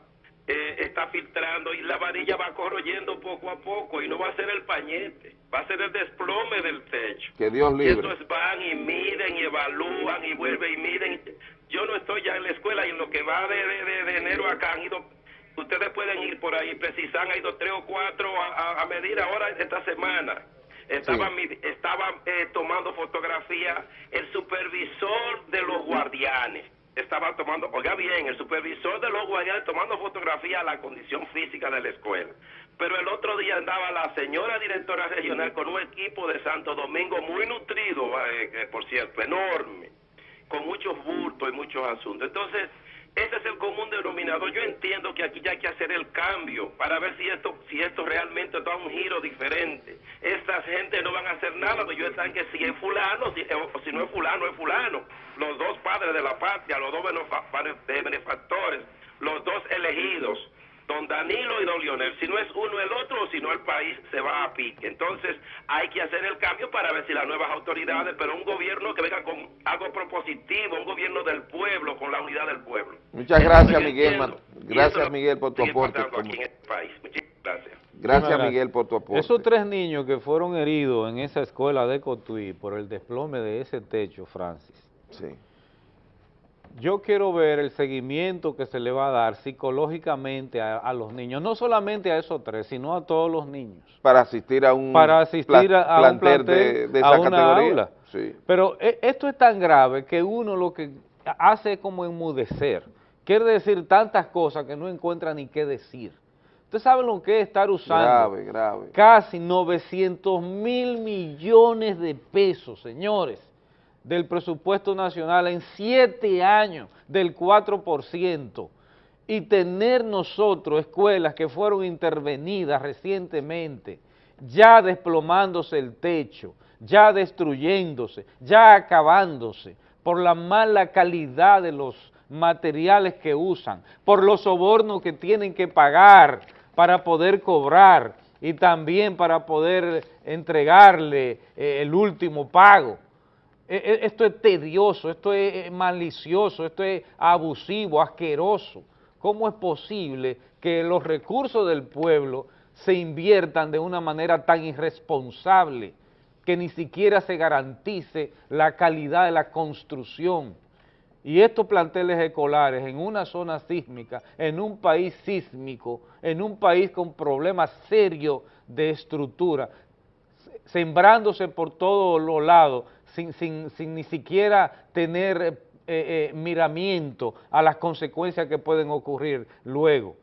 eh, está filtrando y la varilla va corroyendo poco a poco y no va a ser el pañete, va a ser el desplome del techo. Que Dios libre. Y estos van y miden y evalúan y vuelven y miden. Yo no estoy ya en la escuela y en lo que va de, de, enero acá han ido, ustedes pueden ir por ahí, precisan, ha ido tres o cuatro a, medir ahora esta semana. Estaba, estaba eh, tomando fotografía el supervisor de los guardianes estaba tomando, oiga bien, el supervisor de los guardianes tomando fotografía a la condición física de la escuela. Pero el otro día andaba la señora directora regional con un equipo de Santo Domingo muy nutrido, eh, por cierto, enorme, con muchos bultos y muchos asuntos. Entonces, ese es el común denominador. Yo entiendo que aquí ya hay que hacer el cambio para ver si esto, si esto realmente da un giro diferente. Estas gente no van a hacer nada, pero ellos están que si es fulano o si no es fulano, es fulano. Los dos padres de la patria, los dos benefactores, los dos elegidos don Danilo y don Lionel. Si no es uno el otro, o si no el país se va a pique. Entonces hay que hacer el cambio para ver si las nuevas autoridades, pero un gobierno que venga con algo propositivo, un gobierno del pueblo, con la unidad del pueblo. Muchas gracias, Miguel. Gracias, Miguel, por tu aporte. Gracias. Gracias, Miguel, por tu aporte. Esos tres niños que fueron heridos en esa escuela de Cotuí por el desplome de ese techo, Francis. Sí yo quiero ver el seguimiento que se le va a dar psicológicamente a, los niños, no solamente a esos tres, sino a todos los niños. Para asistir a un, Para asistir a, un plantel, de, de esa categoría. Sí. Pero e, esto es tan grave que uno lo que hace es como enmudecer. Quiere decir tantas cosas que no encuentra ni qué decir. ¿Usted sabe lo que es estar usando grave, grave. casi 900 mil millones de pesos, señores? Del presupuesto nacional en siete años del 4% y tener nosotros escuelas que fueron intervenidas recientemente, ya desplomándose el techo, ya destruyéndose, ya acabándose por la mala calidad de los materiales que usan, por los sobornos que tienen que pagar para poder cobrar y también para poder entregarle eh, el último pago. E, e, esto es tedioso, esto es malicioso, esto es abusivo, asqueroso. ¿Cómo es posible que los recursos del pueblo se inviertan de una manera tan irresponsable que ni siquiera se garantice la calidad de la construcción? Y estos planteles escolares en una zona sísmica, en un país sísmico, en un país con problemas serios de estructura, sembrándose por todos los lados, sin, sin, sin ni siquiera tener eh, eh, miramiento a las consecuencias que pueden ocurrir luego.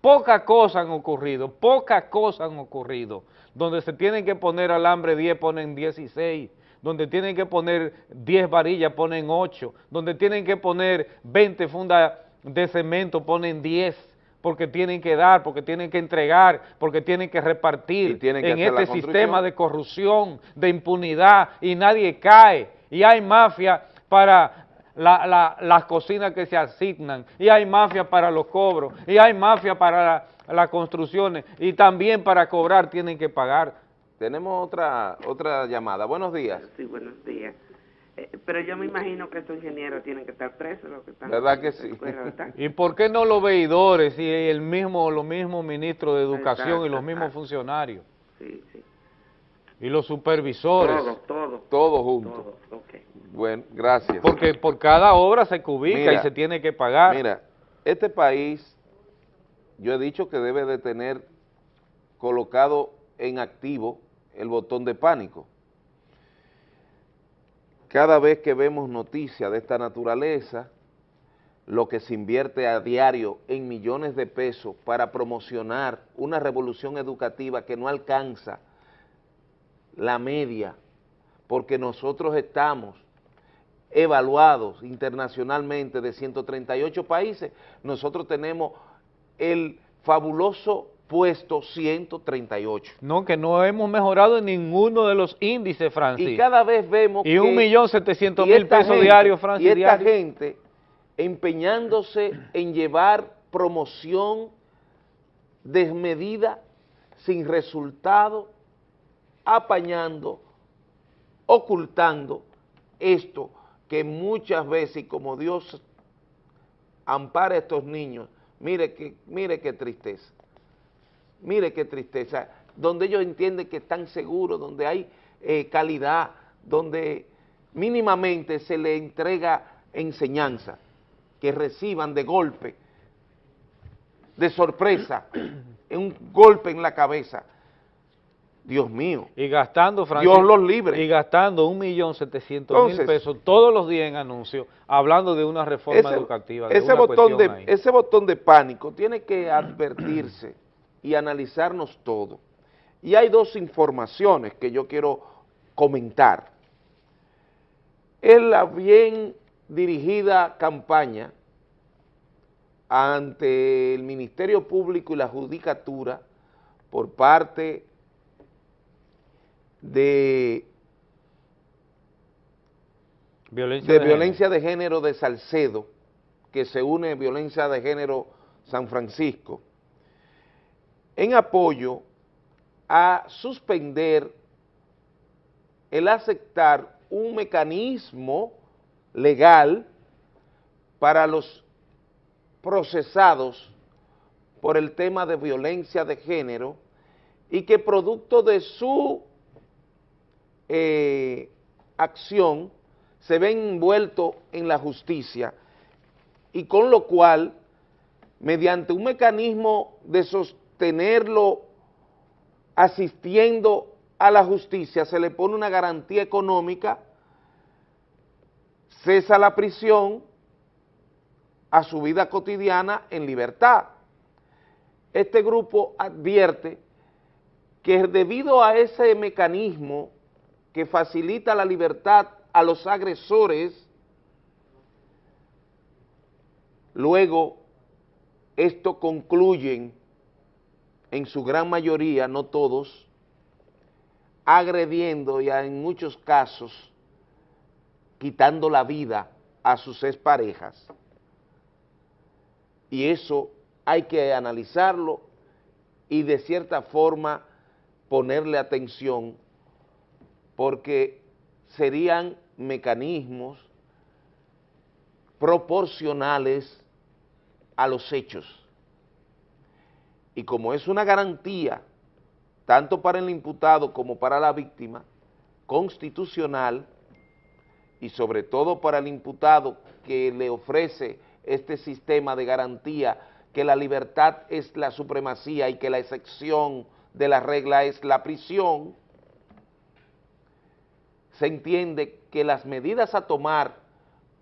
Pocas cosas han ocurrido, pocas cosas han ocurrido. Donde se tienen que poner alambre 10 ponen 16, donde tienen que poner 10 varillas ponen 8, donde tienen que poner 20 fundas de cemento ponen 10 porque tienen que dar, porque tienen que entregar, porque tienen que repartir en este sistema de corrupción, de impunidad, y nadie cae. Y hay mafia para las cocinas que se asignan, y hay mafia para los cobros, y hay mafia para las construcciones, y también para cobrar tienen que pagar. Tenemos otra, otra llamada. Buenos días. Sí, buenos días. Eh, pero yo me imagino que estos ingenieros tienen que estar presos. Los que están ¿Verdad que sí? ¿Y por qué no los veidores y el mismo, los mismos ministros de educación y los mismos funcionarios? Sí, sí. Y los supervisores. Todos, todos. Todos juntos. Bueno, gracias. Porque por cada obra se cubica y se tiene que pagar. Mira, este país, yo he dicho que debe de tener colocado en activo el botón de pánico cada vez que vemos noticias de esta naturaleza, lo que se invierte a diario en millones de pesos para promocionar una revolución educativa que no alcanza la media, porque nosotros estamos evaluados internacionalmente de 138 países, nosotros tenemos el fabuloso puesto 138. No, que no hemos mejorado en ninguno de los índices, Francis. Y cada vez vemos y un millón setecientos mil pesos diarios, Francis, Y esta gente empeñándose en llevar promoción desmedida, sin resultado, apañando, ocultando esto que muchas veces, como Dios ampara a estos niños, mire que, mire qué tristeza. Mire qué tristeza, donde ellos entienden que están seguros, donde hay eh, calidad, donde mínimamente se le entrega enseñanza, que reciban de golpe, de sorpresa, un golpe en la cabeza, Dios mío. Y gastando, Francisco, Dios los libre. Y gastando un millón setecientos mil pesos todos los días en anuncios, hablando de una reforma ese, educativa. De ese, una botón de, ahí. ese botón de pánico tiene que advertirse y analizarnos todo. Y hay dos informaciones que yo quiero comentar. Es la bien dirigida campaña ante el Ministerio Público y la Judicatura por parte de violencia de, de violencia género. de género de Salcedo, que se une a violencia de género San Francisco, en apoyo a suspender el aceptar un mecanismo legal para los procesados por el tema de violencia de género y que producto de su eh, acción se ven envueltos en la justicia. Y con lo cual, mediante un mecanismo de sostenerlo asistiendo a la justicia, se le pone una garantía económica, cesa la prisión a su vida cotidiana en libertad. Este grupo advierte que debido a ese mecanismo que facilita la libertad a los agresores, luego esto concluyen en su gran mayoría, no todos, agrediendo y en muchos casos quitando la vida a sus exparejas. Y eso hay que analizarlo y de cierta forma ponerle atención porque serían mecanismos proporcionales a los hechos. Y como es una garantía, tanto para el imputado como para la víctima, constitucional, y sobre todo para el imputado que le ofrece este sistema de garantía que la libertad es la supremacía y que la excepción de la regla es la prisión, se entiende que las medidas a tomar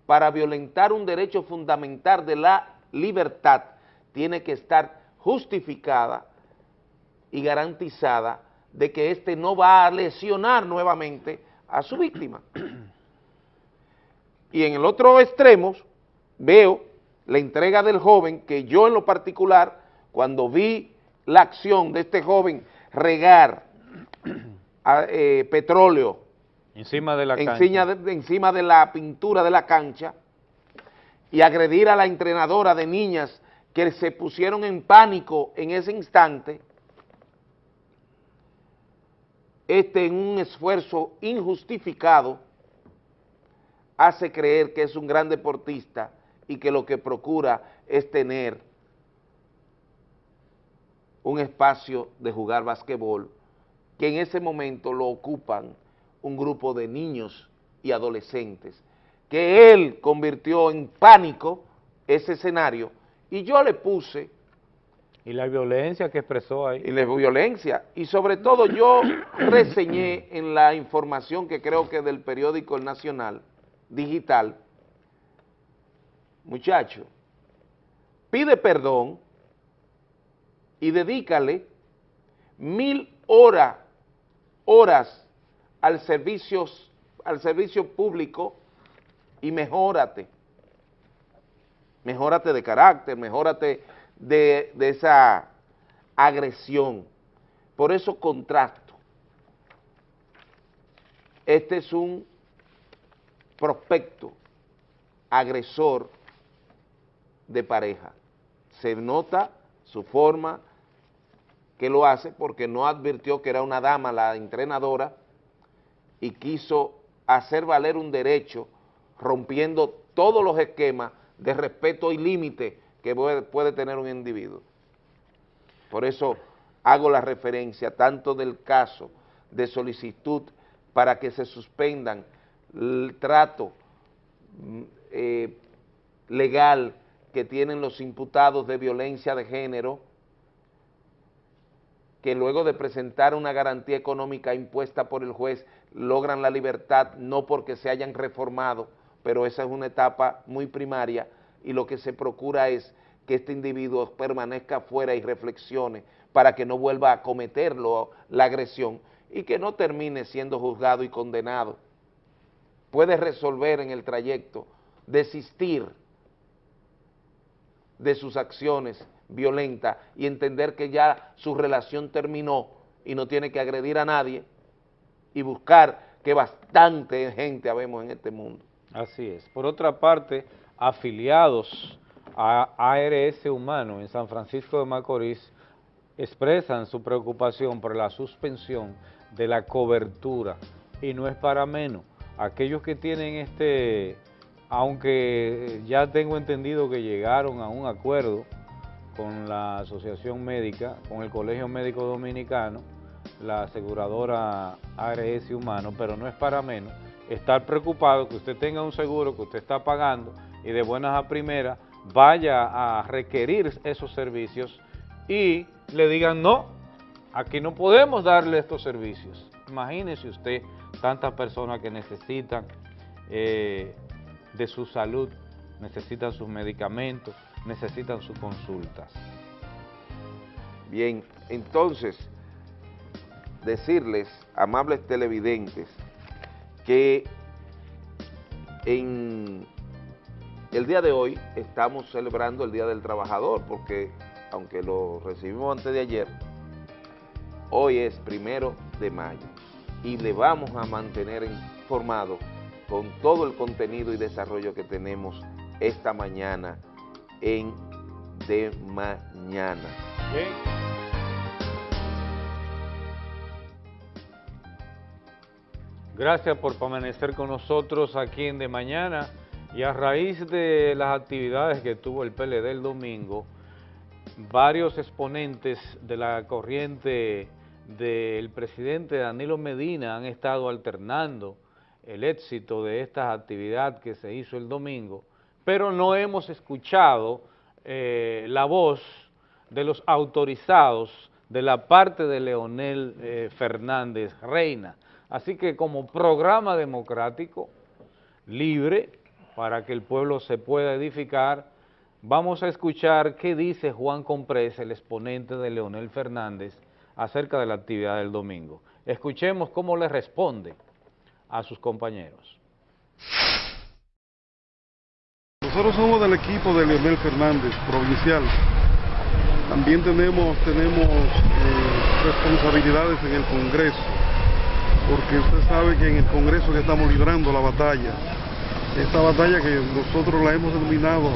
para violentar un derecho fundamental de la libertad tiene que estar justificada y garantizada de que éste no va a lesionar nuevamente a su víctima. Y en el otro extremo veo la entrega del joven que yo en lo particular, cuando vi la acción de este joven regar a, eh, petróleo encima de la encima de, encima de la pintura de la cancha y agredir a la entrenadora de niñas que se pusieron en pánico en ese instante, este en un esfuerzo injustificado hace creer que es un gran deportista y que lo que procura es tener un espacio de jugar basquetbol que en ese momento lo ocupan un grupo de niños y adolescentes, que él convirtió en pánico ese escenario y yo le puse... Y la violencia que expresó ahí. Y la violencia. Y sobre todo yo reseñé en la información que creo que del periódico El Nacional, digital, muchacho, pide perdón y dedícale mil horas, horas al servicio, al servicio público y mejórate. Mejórate de carácter, mejórate de, de esa agresión. Por eso contrasto. Este es un prospecto agresor de pareja. Se nota su forma que lo hace porque no advirtió que era una dama la entrenadora y quiso hacer valer un derecho rompiendo todos los esquemas de respeto y límite que puede, tener un individuo. Por eso hago la referencia tanto del caso de solicitud para que se suspendan el trato eh, legal que tienen los imputados de violencia de género que luego de presentar una garantía económica impuesta por el juez logran la libertad no porque se hayan reformado, pero esa es una etapa muy primaria y lo que se procura es que este individuo permanezca fuera y reflexione para que no vuelva a cometerlo la agresión y que no termine siendo juzgado y condenado. Puede resolver en el trayecto, desistir de sus acciones violentas y entender que ya su relación terminó y no tiene que agredir a nadie y buscar que bastante gente habemos en este mundo. Así es. Por otra parte, afiliados a ARS Humano en San Francisco de Macorís expresan su preocupación por la suspensión de la cobertura y no es para menos. Aquellos que tienen este, aunque ya tengo entendido que llegaron a un acuerdo con la Asociación Médica, con el Colegio Médico Dominicano, la aseguradora ARS Humano, pero no es para menos estar preocupado que usted tenga un seguro que usted está pagando y de buenas a primeras vaya a requerir esos servicios y le digan no, aquí no podemos darle estos servicios. Imagínese usted tantas personas que necesitan eh, de su salud, necesitan sus medicamentos, necesitan sus consultas. Bien, entonces, decirles, amables televidentes, que en el día de hoy estamos celebrando el Día del Trabajador, porque aunque lo recibimos antes de ayer, hoy es primero de mayo y le vamos a mantener informado con todo el contenido y desarrollo que tenemos esta mañana en De Mañana. Gracias por permanecer con nosotros aquí en De Mañana. Y a raíz de las actividades que tuvo el PLD el domingo, varios exponentes de la corriente del presidente Danilo Medina han estado alternando el éxito de esta actividad que se hizo el domingo, pero no hemos escuchado eh, la voz de los autorizados de la parte de Leonel eh, Fernández Reina, Así que como programa democrático, libre, para que el pueblo se pueda edificar, vamos a escuchar qué dice Juan Comprés, el exponente de Leonel Fernández, acerca de la actividad del domingo. Escuchemos cómo le responde a sus compañeros. Nosotros somos del equipo de Leonel Fernández, provincial. También tenemos, tenemos eh, responsabilidades en el Congreso porque usted sabe que en el Congreso que estamos librando la batalla, esta batalla que nosotros la hemos denominado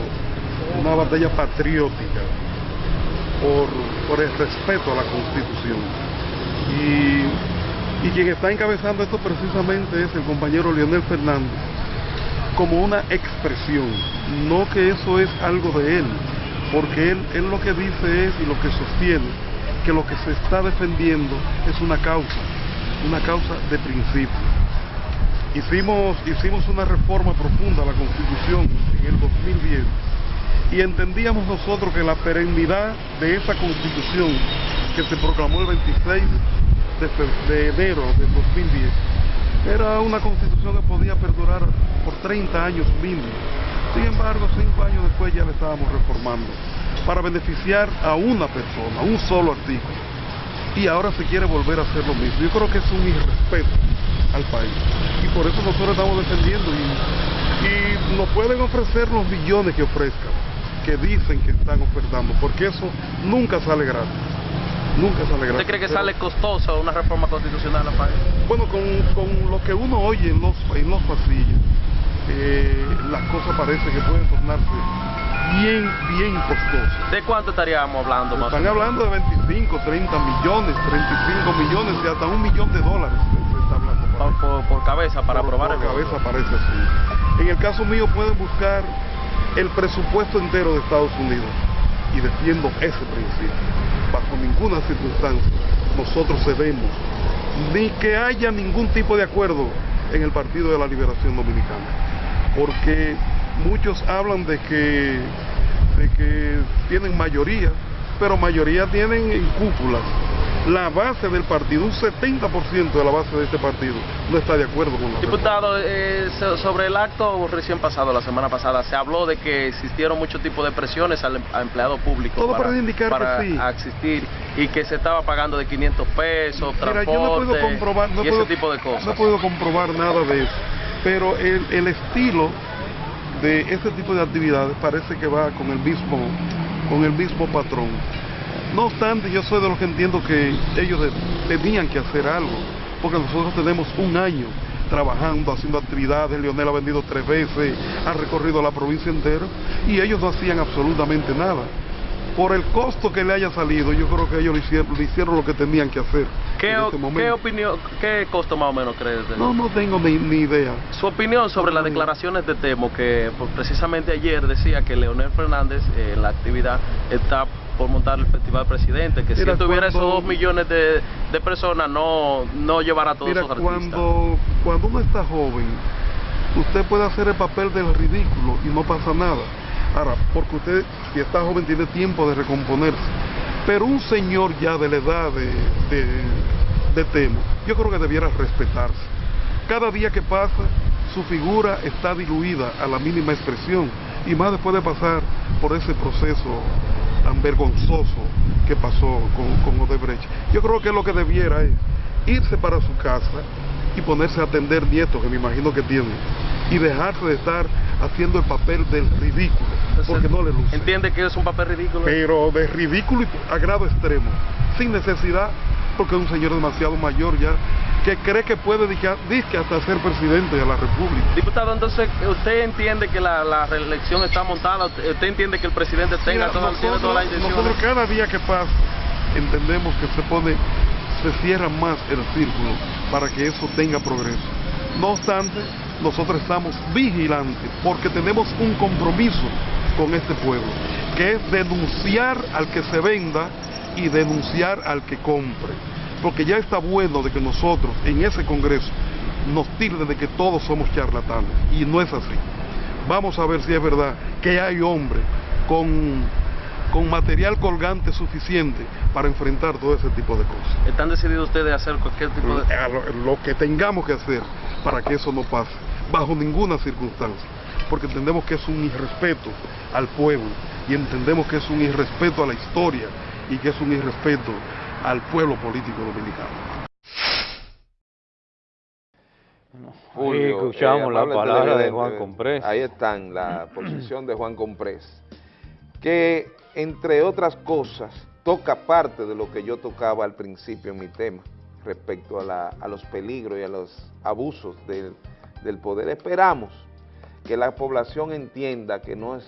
una batalla patriótica por, el respeto a la Constitución. Y, y quien está encabezando esto precisamente es el compañero Leonel Fernández, como una expresión, no que eso es algo de él, porque él, él lo que dice es y lo que sostiene que lo que se está defendiendo es una causa, una causa de principio. Hicimos, hicimos una reforma profunda a la Constitución en el 2010 y entendíamos nosotros que la perennidad de esa Constitución que se proclamó el 26 de, enero del 2010 era una Constitución que podía perdurar por 30 años mínimo. Sin embargo, cinco años después ya la estábamos reformando para beneficiar a una persona, un solo artículo y ahora se quiere volver a hacer lo mismo. Yo creo que es un irrespeto al país y por eso nosotros estamos defendiendo y, y nos pueden ofrecer los billones que ofrezcan, que dicen que están ofertando, porque eso nunca sale gratis. Nunca sale gratis. ¿Usted cree que sale costosa una reforma constitucional al país? Bueno, con, con, lo que uno oye en los, en los pasillos, eh, las cosas parece que pueden tornarse bien, bien costoso. ¿De cuánto estaríamos hablando más? Están hablando de 25, 30 millones, 35 millones y hasta un millón de dólares se está hablando. Por, cabeza, para aprobar por cabeza parece así. En el caso mío pueden buscar el presupuesto entero de Estados Unidos y defiendo ese principio. Bajo ninguna circunstancia nosotros cedemos ni que haya ningún tipo de acuerdo en el Partido de la Liberación Dominicana. Porque muchos hablan de que, de que tienen mayoría, pero mayoría tienen en cúpulas la base del partido, un 70% de la base de este partido no está de acuerdo con la Diputado, eh, sobre el acto recién pasado, la semana pasada, se habló de que existieron muchos tipos de presiones al em, empleado público Todo para, indicar para que sí. existir y que se estaba pagando de 500 pesos, Mira, transporte yo no puedo comprobar, no y puedo, ese tipo de cosas. No puedo comprobar nada de eso, pero el, el estilo de ese tipo de actividades parece que va con el mismo, con el mismo patrón. No obstante, yo soy de los que entiendo que ellos tenían que hacer algo, porque nosotros tenemos un año trabajando, haciendo actividades, Leonel ha vendido tres veces, ha recorrido la provincia entera, y ellos no hacían absolutamente nada. Por el costo que le haya salido, yo creo que ellos le hicieron, lo que tenían que hacer. ¿Qué, este ¿qué opinión, qué costo más o menos crees? De no, no tengo ni, idea. Su opinión sobre las declaraciones de Temo, que pues, precisamente ayer decía que Leonel Fernández eh, en la actividad está por montar el Festival Presidente, que si tuviera esos dos millones de, personas no, no llevará a todos mira, esos artistas. Cuando, cuando uno está joven, usted puede hacer el papel del ridículo y no pasa nada. Ahora, porque usted, si está joven, tiene tiempo de recomponerse. Pero un señor ya de la edad de, de, de Temo, yo creo que debiera respetarse. Cada día que pasa, su figura está diluida a la mínima expresión, y más después de pasar por ese proceso tan vergonzoso que pasó con, con Odebrecht. Yo creo que lo que debiera es irse para su casa y ponerse a atender nietos que me imagino que tiene y dejarse de estar haciendo el papel del ridículo, porque no le luce. ¿Entiende que es un papel ridículo? Pero de ridículo y a grado extremo, sin necesidad, porque es un señor demasiado mayor ya, que cree que puede disque hasta ser presidente de la República. Diputado, entonces, ¿usted entiende que la, reelección está montada? ¿Usted entiende que el presidente tenga toda, nosotros, toda la intención? Nosotros cada día que pasa entendemos que se pone, se cierra más el círculo para que eso tenga progreso. No obstante, nosotros estamos vigilantes porque tenemos un compromiso con este pueblo, que es denunciar al que se venda y denunciar al que compre porque ya está bueno de que nosotros en ese Congreso nos tilden de que todos somos charlatanes, y no es así. Vamos a ver si es verdad que hay hombres con, con material colgante suficiente para enfrentar todo ese tipo de cosas. ¿Están decididos ustedes a hacer cualquier tipo de...? Lo, lo que tengamos que hacer para que eso no pase, bajo ninguna circunstancia, porque entendemos que es un irrespeto al pueblo y entendemos que es un irrespeto a la historia y que es un irrespeto al pueblo político dominicano. Julio, escuchamos eh, la palabra de Juan Comprés. Ahí están, la posición de Juan Comprés, que entre otras cosas toca parte de lo que yo tocaba al principio en mi tema, respecto a, a los peligros y a los abusos del, del poder. Esperamos que la población entienda que no es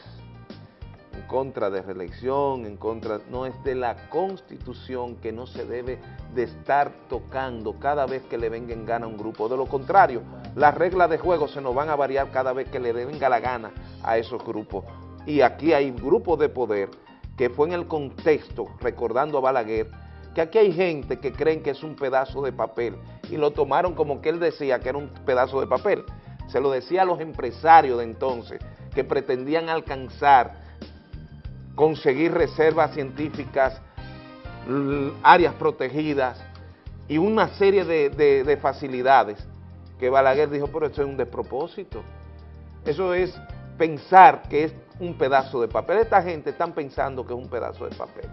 en contra de reelección, en contra, no es de la Constitución que no se debe de estar tocando cada vez que le venga en gana a un grupo. De lo contrario, las reglas de juego se nos van a variar cada vez que le venga la gana a esos grupos. Y aquí hay grupos de poder que fue en el contexto, recordando a Balaguer, que aquí hay gente que creen que es un pedazo de papel y lo tomaron como que él decía que era un pedazo de papel. Se lo decía a los empresarios de entonces que pretendían alcanzar conseguir reservas científicas, áreas protegidas y una serie de, facilidades que Balaguer dijo, pero eso es un despropósito. Eso es pensar que es un pedazo de papel. Esta gente están pensando que es un pedazo de papel.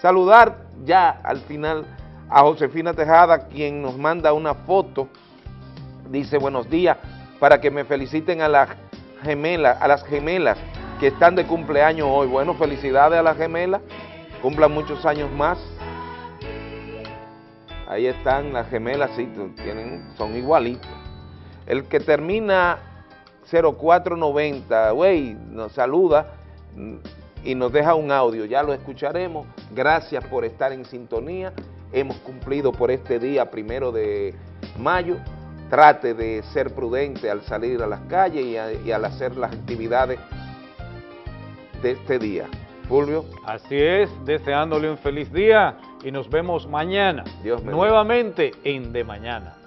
Saludar ya al final a Josefina Tejada, quien nos manda una foto, dice buenos días, para que me feliciten a las gemelas, a las gemelas que están de cumpleaños hoy. Bueno, felicidades a las gemelas, cumplan muchos años más. Ahí están las gemelas, sí, tienen, son igualitos. El que termina 0490, güey, nos saluda y nos deja un audio, ya lo escucharemos. Gracias por estar en sintonía. Hemos cumplido por este día, primero de mayo. Trate de ser prudente al salir a las calles y, y al hacer las actividades de este día. Fulvio. Así es, deseándole un feliz día y nos vemos mañana. Dios Nuevamente en De Mañana.